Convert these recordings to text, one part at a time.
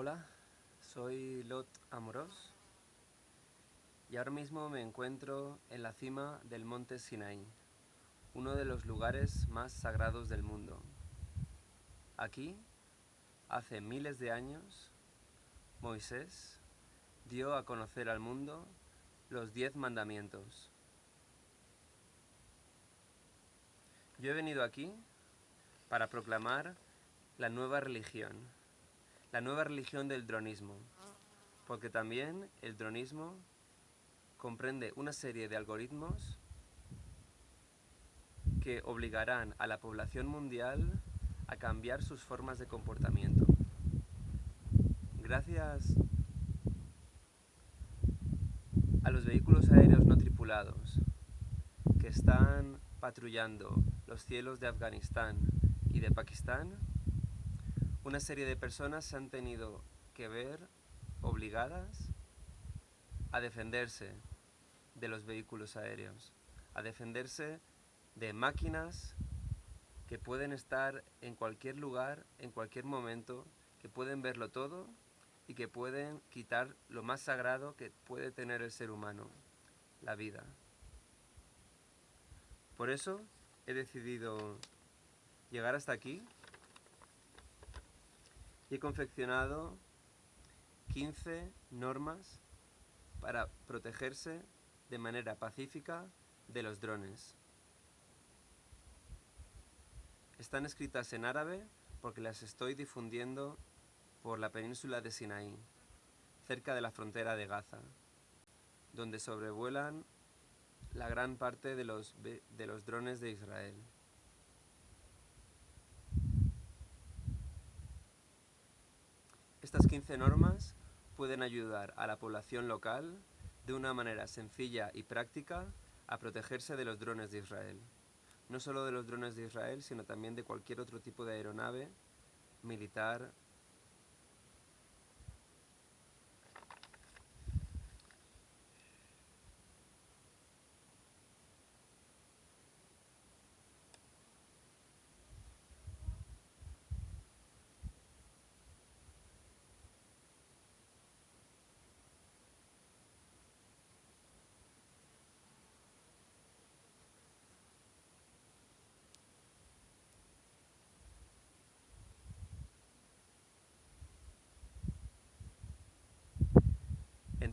Hola, soy Lot Amoros y ahora mismo me encuentro en la cima del monte Sinaí, uno de los lugares más sagrados del mundo. Aquí, hace miles de años, Moisés dio a conocer al mundo los diez mandamientos. Yo he venido aquí para proclamar la nueva religión, la nueva religión del dronismo, porque también el dronismo comprende una serie de algoritmos que obligarán a la población mundial a cambiar sus formas de comportamiento. Gracias a los vehículos aéreos no tripulados que están patrullando los cielos de Afganistán y de Pakistán, una serie de personas se han tenido que ver obligadas a defenderse de los vehículos aéreos, a defenderse de máquinas que pueden estar en cualquier lugar, en cualquier momento, que pueden verlo todo y que pueden quitar lo más sagrado que puede tener el ser humano, la vida. Por eso he decidido llegar hasta aquí y he confeccionado 15 normas para protegerse de manera pacífica de los drones. Están escritas en árabe porque las estoy difundiendo por la península de Sinaí, cerca de la frontera de Gaza, donde sobrevuelan la gran parte de los, de los drones de Israel. Estas 15 normas pueden ayudar a la población local de una manera sencilla y práctica a protegerse de los drones de Israel. No solo de los drones de Israel, sino también de cualquier otro tipo de aeronave militar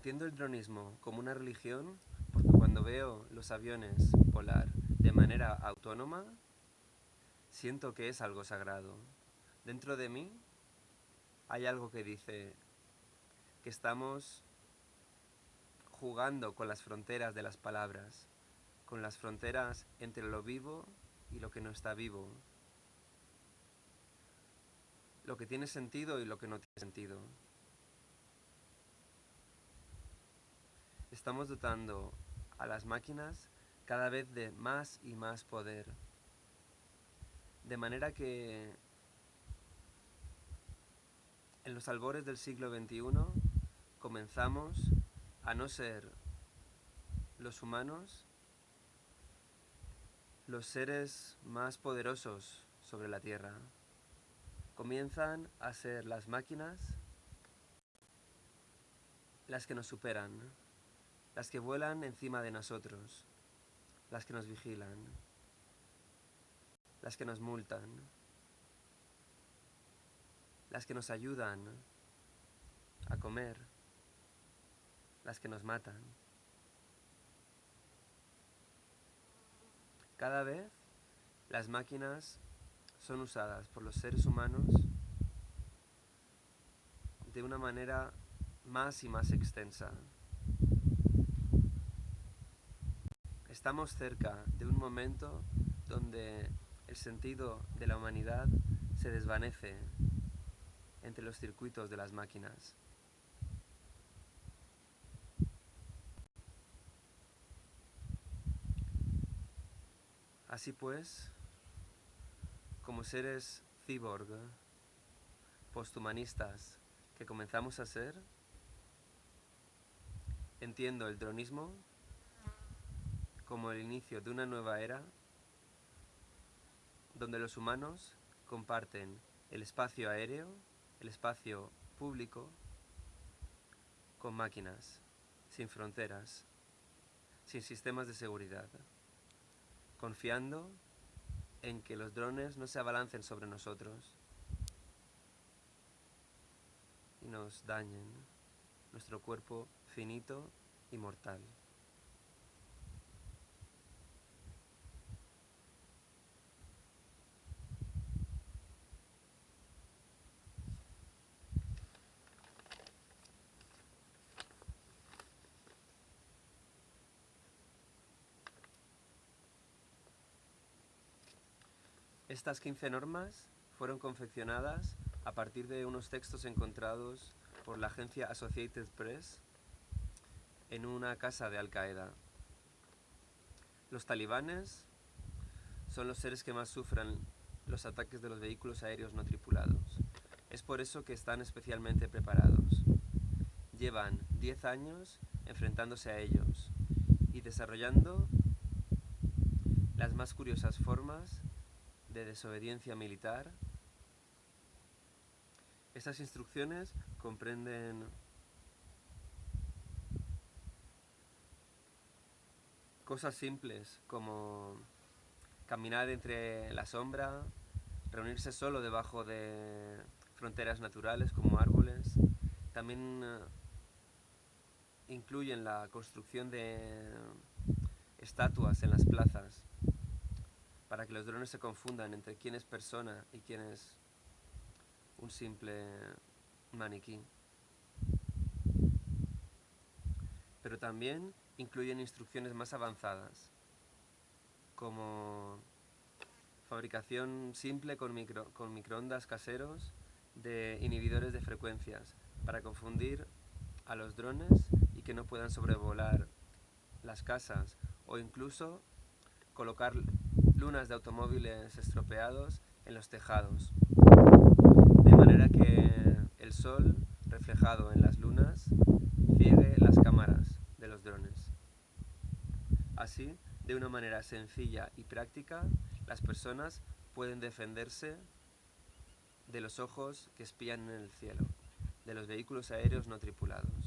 Entiendo el dronismo como una religión porque cuando veo los aviones volar de manera autónoma, siento que es algo sagrado. Dentro de mí hay algo que dice que estamos jugando con las fronteras de las palabras, con las fronteras entre lo vivo y lo que no está vivo, lo que tiene sentido y lo que no tiene sentido. Estamos dotando a las máquinas cada vez de más y más poder. De manera que en los albores del siglo XXI comenzamos a no ser los humanos los seres más poderosos sobre la Tierra. Comienzan a ser las máquinas las que nos superan las que vuelan encima de nosotros, las que nos vigilan, las que nos multan, las que nos ayudan a comer, las que nos matan. Cada vez las máquinas son usadas por los seres humanos de una manera más y más extensa. Estamos cerca de un momento donde el sentido de la humanidad se desvanece entre los circuitos de las máquinas. Así pues, como seres cyborg, posthumanistas que comenzamos a ser, entiendo el dronismo como el inicio de una nueva era donde los humanos comparten el espacio aéreo, el espacio público con máquinas, sin fronteras, sin sistemas de seguridad, confiando en que los drones no se abalancen sobre nosotros y nos dañen nuestro cuerpo finito y mortal. Estas 15 normas fueron confeccionadas a partir de unos textos encontrados por la agencia Associated Press en una casa de Al Qaeda. Los talibanes son los seres que más sufren los ataques de los vehículos aéreos no tripulados. Es por eso que están especialmente preparados. Llevan 10 años enfrentándose a ellos y desarrollando las más curiosas formas de desobediencia militar. Estas instrucciones comprenden cosas simples como caminar entre la sombra, reunirse solo debajo de fronteras naturales como árboles. También eh, incluyen la construcción de estatuas en las plazas para que los drones se confundan entre quién es persona y quién es un simple maniquí. Pero también incluyen instrucciones más avanzadas, como fabricación simple con, micro, con microondas caseros de inhibidores de frecuencias para confundir a los drones y que no puedan sobrevolar las casas o incluso colocar lunas de automóviles estropeados en los tejados, de manera que el sol reflejado en las lunas ciegue las cámaras de los drones. Así, de una manera sencilla y práctica, las personas pueden defenderse de los ojos que espían en el cielo, de los vehículos aéreos no tripulados.